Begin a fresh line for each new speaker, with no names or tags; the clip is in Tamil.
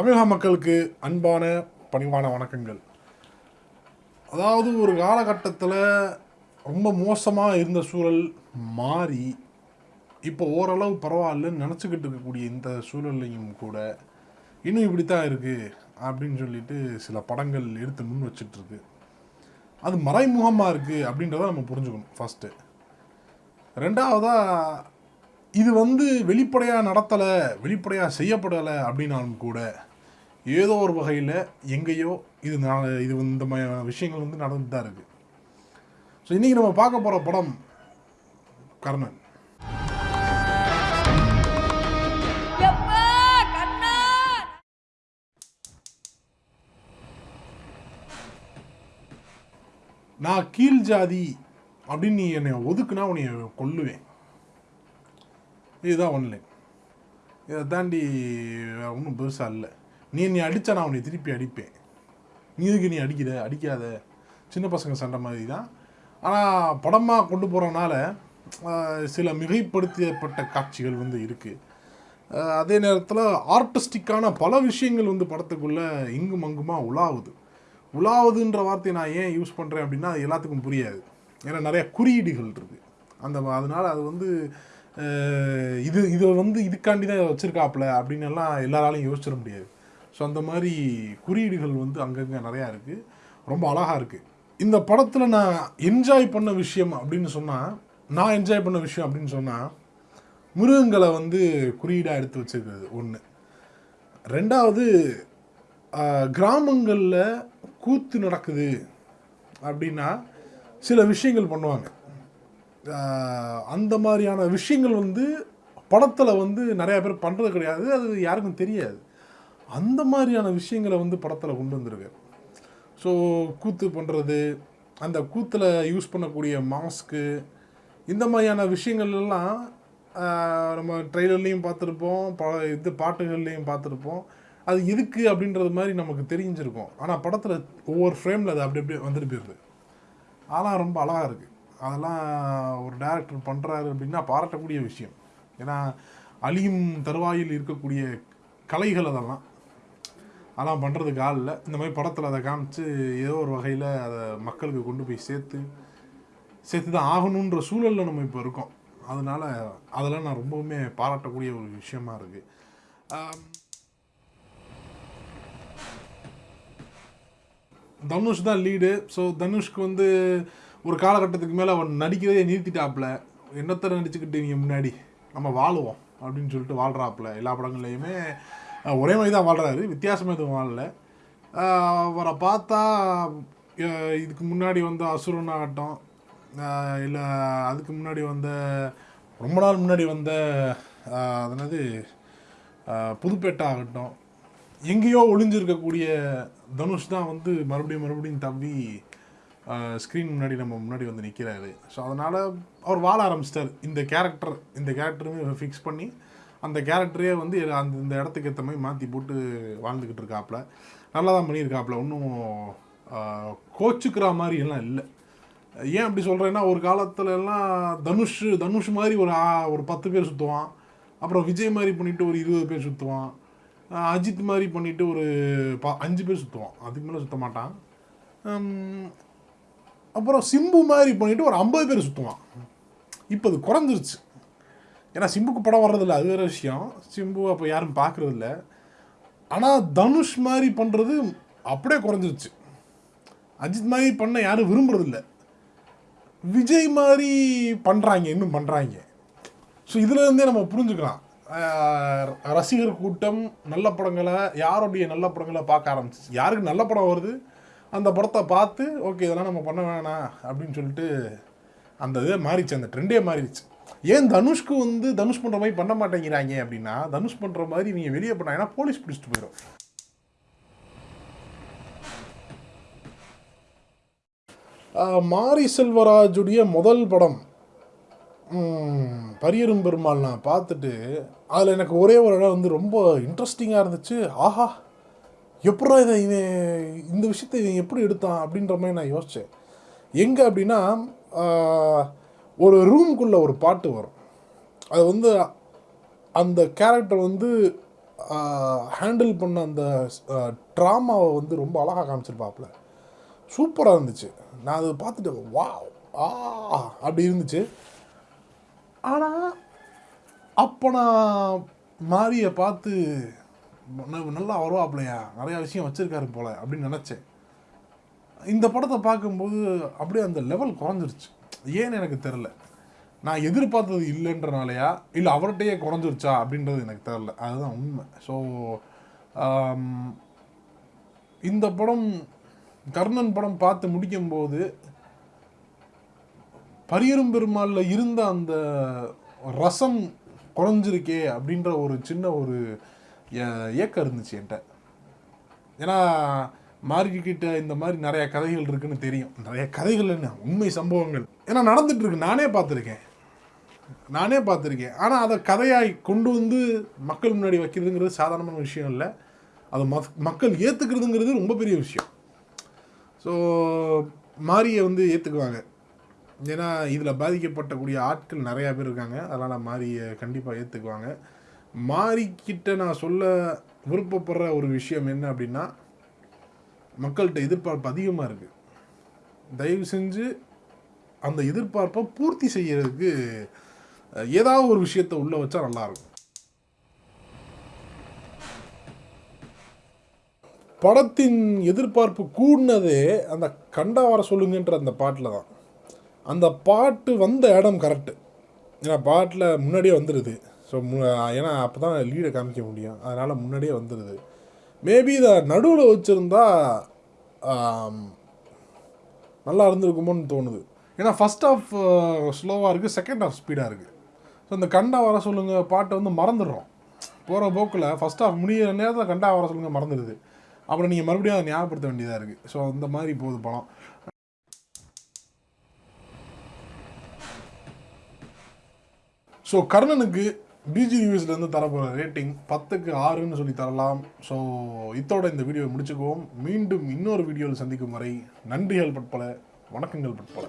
தமிழக மக்களுக்கு அன்பான பணிவான வணக்கங்கள். அதாவது ஒரு காலகட்டத்தில் ரொம்ப மோசமாக இருந்த சூழல் மாறி இப்போ ஓரளவு பரவாயில்லன்னு நினச்சிக்கிட்டு இருக்கக்கூடிய இந்த சூழல்லையும் கூட இன்னும் இப்படி தான் இருக்குது அப்படின்னு சொல்லிட்டு சில படங்கள் எடுத்து முன் வச்சிட்ருக்கு அது மறைமுகமாக இருக்குது அப்படின்றத நம்ம புரிஞ்சுக்கணும் ஃபஸ்ட்டு ரெண்டாவதாக இது வந்து வெளிப்படையாக நடத்தலை வெளிப்படையாக செய்யப்படலை அப்படின்னாலும் கூட ஏதோ ஒரு வகையில் எங்கேயோ இது நா- இது இந்த மாதிரி விஷயங்கள் வந்து நடந்துட்டு தான் இருக்குது ஸோ இன்றைக்கி நம்ம பார்க்க போகிற படம் கர்ணன். நான் கீழ் ஜாதி அப்படின்னு நீ என்னை ஒதுக்குனா உன்னை கொல்லுவேன். இதுதான் ஒன்லைன் இதை தாண்டி ஒன்றும் பெருசாக இல்லை. நீ நீ அடித்தா நான் உன்னை திருப்பி அடிப்பேன். நீ இதுக்கு நீ அடிக்கிற? அடிக்காத. சின்ன பசங்க சண்டை மாதிரி தான் ஆனால் படமாக கொண்டு போகிறனால சில மிகைப்படுத்தப்பட்ட காட்சிகள் வந்து இருக்குது அதே நேரத்தில் ஆர்டிஸ்டிக்கான பல விஷயங்கள் வந்து படத்துக்குள்ளே இங்கும் அங்குமா உலாவுது. உலாவுதுன்ற வார்த்தையை நான் ஏன் யூஸ் பண்ணுறேன் அப்படின்னா அது எல்லாத்துக்கும் புரியாது. ஏன்னா நிறையா குறியீடுகள் இருக்குது அந்த அதனால் அது வந்து இது இதை வந்து இதுக்காண்டி தான் வச்சுருக்காப்புல அப்படின்னு எல்லாம் எல்லாராலையும் யோசிச்சிட முடியாது. ஸோ அந்த மாதிரி குறியீடுகள் வந்து அங்கங்கே நிறையா இருக்குது ரொம்ப அழகாக இருக்குது இந்த படத்தில் நான் என்ஜாய் பண்ண விஷயம் அப்படின்னு சொன்னால் நான் என்ஜாய் பண்ண விஷயம் அப்படின்னு சொன்னால் மிருகங்களை வந்து குறியீடாக எடுத்து வச்சிருக்கிறது ஒன்று ரெண்டாவது கிராமங்களில் கூத்து நடக்குது அப்படின்னா சில விஷயங்கள் பண்ணுவாங்க. அந்த மாதிரியான விஷயங்கள் வந்து படத்தில் வந்து நிறையா பேர் பண்ணுறது கிடையாது. அது யாருக்கும் தெரியாது. அந்த மாதிரியான விஷயங்களை வந்து படத்தில் கொண்டு வந்திருக்கு ஸோ கூத்து பண்ணுறது அந்த கூத்தில் யூஸ் பண்ணக்கூடிய மாஸ்க்கு இந்த மாதிரியான விஷயங்கள் எல்லாம் நம்ம ட்ரெய்லர்லேயும் பார்த்துருப்போம் ப இது பாட்டுகள்லேயும் பார்த்துருப்போம். அது எதுக்கு அப்படின்றது மாதிரி நமக்கு தெரிஞ்சிருக்கும். ஆனால் படத்தில் ஒவ்வொரு ஃப்ரேமில் அது அப்படி அப்படியே வந்துட்டு போயிடுது அதெல்லாம் ரொம்ப அழகாக இருக்குது அதெல்லாம் ஒரு டேரக்டர் பண்ணுறாரு அப்படின்னா பாராட்டக்கூடிய விஷயம். ஏன்னா அழியும் தருவாயில் இருக்கக்கூடிய கலைகள் அதெல்லாம். அதெல்லாம் பண்ணுறதுக்கு ஆள் இல்லை. இந்த மாதிரி படத்தில் அதை காமிச்சு ஏதோ ஒரு வகையில் அதை மக்களுக்கு கொண்டு போய் சேர்த்து சேர்த்து தான் ஆகணுன்ற சூழலில் நம்ம இப்போ இருக்கோம். அதனால் அதெல்லாம் நான் ரொம்பவுமே பாராட்டக்கூடிய ஒரு விஷயமா இருக்குது தனுஷ் தான் லீடு ஸோ தனுஷ்க்கு வந்து ஒரு காலகட்டத்துக்கு மேலே அவன் நடிக்கிறதே நிறுத்திட்டாப்புல என்னத்தை நடிச்சுக்கிட்டு நீங்கள் முன்னாடி? நம்ம வாழுவோம் அப்படின்னு சொல்லிட்டு வாழ்கிறாப்புல எல்லா படங்கள்லையுமே. ஒரே மாதிரி தான் வாழ்கிறாரு வித்தியாசமாக எதுவும் வாழல. அவரை பார்த்தா இதுக்கு முன்னாடி வந்த அசுரன் ஆகட்டும் இல்லை அதுக்கு முன்னாடி வந்த ரொம்ப நாள் முன்னாடி வந்த அதனது புதுப்பேட்டை ஆகட்டும் எங்கேயோ ஒளிஞ்சிருக்கக்கூடிய தனுஷ் தான் வந்து மறுபடியும் மறுபடியும் தம்பி ஸ்க்ரீன் முன்னாடி நம்ம முன்னாடி வந்து நிற்கிறாரு ஸோ அதனால் அவர் வாழ ஆரம்பிச்சிட்டார். இந்த கேரக்டர் இந்த கேரக்டருமே ஃபிக்ஸ் பண்ணி அந்த கேரக்டரே வந்து அந்த இந்த இடத்துக்கு ஏற்ற மாதிரி மாற்றி போட்டு வாழ்ந்துக்கிட்டு இருக்காப்புல. நல்லா தான் பண்ணியிருக்காப்புல ஒன்றும் கோச்சுக்கிற மாதிரி எல்லாம் இல்லை. ஏன் அப்படி சொல்கிறேன்னா ஒரு காலத்துல எல்லாம் தனுஷ் தனுஷ் மாதிரி ஒரு ஒரு பத்து பேர் சுற்றுவான் அப்புறம் விஜய் மாதிரி பண்ணிவிட்டு ஒரு இருபது பேர் சுற்றுவான் அஜித் மாதிரி பண்ணிவிட்டு ஒரு பா அஞ்சு பேர் சுற்றுவான் அதுக்கு மேலே சுற்ற மாட்டான். அப்புறம் சிம்பு மாதிரி பண்ணிவிட்டு ஒரு ஐம்பது பேர் சுற்றுவான் இப்போ அது குறைஞ்சிருச்சு. ஏன்னா சிம்புக்கு படம் வர்றதில்ல. அது வேற விஷயம். சிம்பு அப்போ யாரும் பார்க்குறதில்ல ஆனால் தனுஷ் மாதிரி பண்ணுறது அப்படியே குறைஞ்சிருச்சு. அஜித் மாதிரி பண்ண யாரும் விரும்புறதில்ல. விஜய் மாதிரி பண்ணுறாங்க இன்னும் பண்ணுறாங்க ஸோ இதுலேருந்தே நம்ம புரிஞ்சுக்கலாம். ரசிகர் கூட்டம் நல்ல படங்களை யாருடைய நல்ல படங்களை பார்க்க ஆரம்பிச்சிச்சு? யாருக்கு நல்ல படம் வருது? அந்த படத்தை பார்த்து ஓகே இதெல்லாம் நம்ம பண்ண வேணாம் அப்படின்னு சொல்லிட்டு அந்த இதே மாறிச்சு அந்த ட்ரெண்டே மாறிடுச்சு. ஏன் தனுஷ்க்கு வந்து தனுஷ் பண்ணுற மாதிரி பண்ண மாட்டேங்கிறாங்க அப்படின்னா தனுஷ் பண்ணுற மாதிரி நீங்கள் வெளியே பண்ணாங்கன்னா போலீஸ் பிடிச்சிட்டு போயிடும் மாரி செல்வராஜுடைய முதல் படம் பரியரும் பெருமாள் நான் பார்த்துட்டு அதில் எனக்கு ஒரே ஒரு இடம் வந்து ரொம்ப இன்ட்ரெஸ்டிங்காக இருந்துச்சு. ஆஹா எப்படா இதை இவன் இந்த விஷயத்தை இவன் எப்படி எடுத்தான் அப்படின்ற மாதிரி நான் யோசித்தேன் எங்கே அப்படின்னா ஒரு ரூம்குள்ளே ஒரு பாட்டு வரும். அது வந்து அந்த கேரக்டர் வந்து ஹேண்டில் பண்ண அந்த ட்ராமாவை வந்து ரொம்ப அழகாக காமிச்சிருப்பாப்புல. சூப்பராக இருந்துச்சு. நான் அதை பார்த்துட்டு வா ஆ அப்படி இருந்துச்சு. ஆனால் அப்போ நான் மாரியை பார்த்து நல்லா வருவாப்லையா நிறையா விஷயம் வச்சுருக்காரு போல அப்படின்னு நினச்சேன். இந்த படத்தை பார்க்கும்போது அப்படியே அந்த லெவல் குறைஞ்சிருச்சு. ஏன்னு எனக்கு தெரில நான் எதிர்பார்த்தது இல்லைன்றனாலையா? இல்லை அவர்கிட்டயே குறைஞ்சிருச்சா? அப்படின்றது எனக்கு தெரில அதுதான் உண்மை. ஸோ um, இந்த படம் கர்ணன் படம் பார்த்து முடிக்கும்போது பரியரும் பெருமாளில் இருந்த அந்த ரசம் குறைஞ்சிருக்கே அப்படின்ற ஒரு சின்ன ஒரு ஏ- ஏக்கம் இருந்துச்சு என்கிட்ட. ஏன்னா மார்க்கிட்ட இந்த மாதிரி நிறைய கதைகள் இருக்குன்னு தெரியும். நிறைய கதைகள் என்ன? உண்மை சம்பவங்கள். ஏன்னா நடந்துட்டு இருக்கு நானே பார்த்துருக்கேன். நானே பார்த்துருக்கேன். ஆனால் அதை கதையாய் கொண்டு வந்து மக்கள் முன்னாடி வைக்கிறதுங்கிறது சாதாரணமான விஷயம் இல்லை. அதை மக் மக்கள் ஏற்றுக்கிறதுங்கிறது ரொம்ப பெரிய விஷயம். ஸோ மாரியை வந்து ஏற்றுக்குவாங்க ஏன்னா இதில் பாதிக்கப்பட்டக்கூடிய ஆட்கள் நிறையா பேர் இருக்காங்க. அதனால் மாரியை கண்டிப்பாக ஏற்றுக்குவாங்க மாரிக்கிட்ட நான் சொல்ல விருப்பப்படுற ஒரு விஷயம் என்ன அப்படின்னா மக்கள்கிட்ட எதிர்பார்ப்பு அதிகமாக இருக்குது தயவு செஞ்சு அந்த எதிர்பார்ப்பை பூர்த்தி செய்யறதுக்கு ஏதாவது ஒரு விஷயத்தை உள்ளே வச்சா நல்லாயிருக்கும் படத்தின் எதிர்பார்ப்பு கூடினதே அந்த கண்டா வர சொல்லுங்கன்ற அந்த பாட்டில் தான். அந்த பாட்டு வந்த இடம் கரெக்டு ஏன்னா பாட்டில் முன்னாடியே வந்துடுது ஸோ ஏன்னா அப்போ தான் லீடை காமிக்க முடியும். அதனால் முன்னாடியே வந்துடுது மேபி இதை நடுவில் வச்சுருந்தா நல்லா இருந்திருக்குமோன்னு தோணுது. ஏன்னா ஃபஸ்ட் ஆஃப் ஸ்லோவாக இருக்குது செகண்ட் ஆஃப் ஸ்பீடாக இருக்குது ஸோ இந்த கண்டா வர சொல்லுங்கள் பாட்டை வந்து மறந்துடுறோம். போகிற போக்கில் ஃபஸ்ட் ஆஃப் முடியிற நேரத்தில் கண்டா வர சொல்லுங்கள் மறந்துடுது. அப்புறம் நீங்கள் மறுபடியும் அதை ஞாபகப்படுத்த வேண்டியதாக இருக்குது ஸோ அந்த மாதிரி போகுது படம். ஸோ கர்ணனுக்கு பிஜி ரிவ்யூஸ்லேருந்து தரப்போகிற ரேட்டிங் பத்துக்கு ஆறுன்னு சொல்லி தரலாம். ஸோ இத்தோட இந்த வீடியோவை முடிச்சுக்குவோம். மீண்டும் இன்னொரு வீடியோவில் சந்திக்கும் வரை நன்றிகள் பட்பல வணக்கங்கள் பட்பல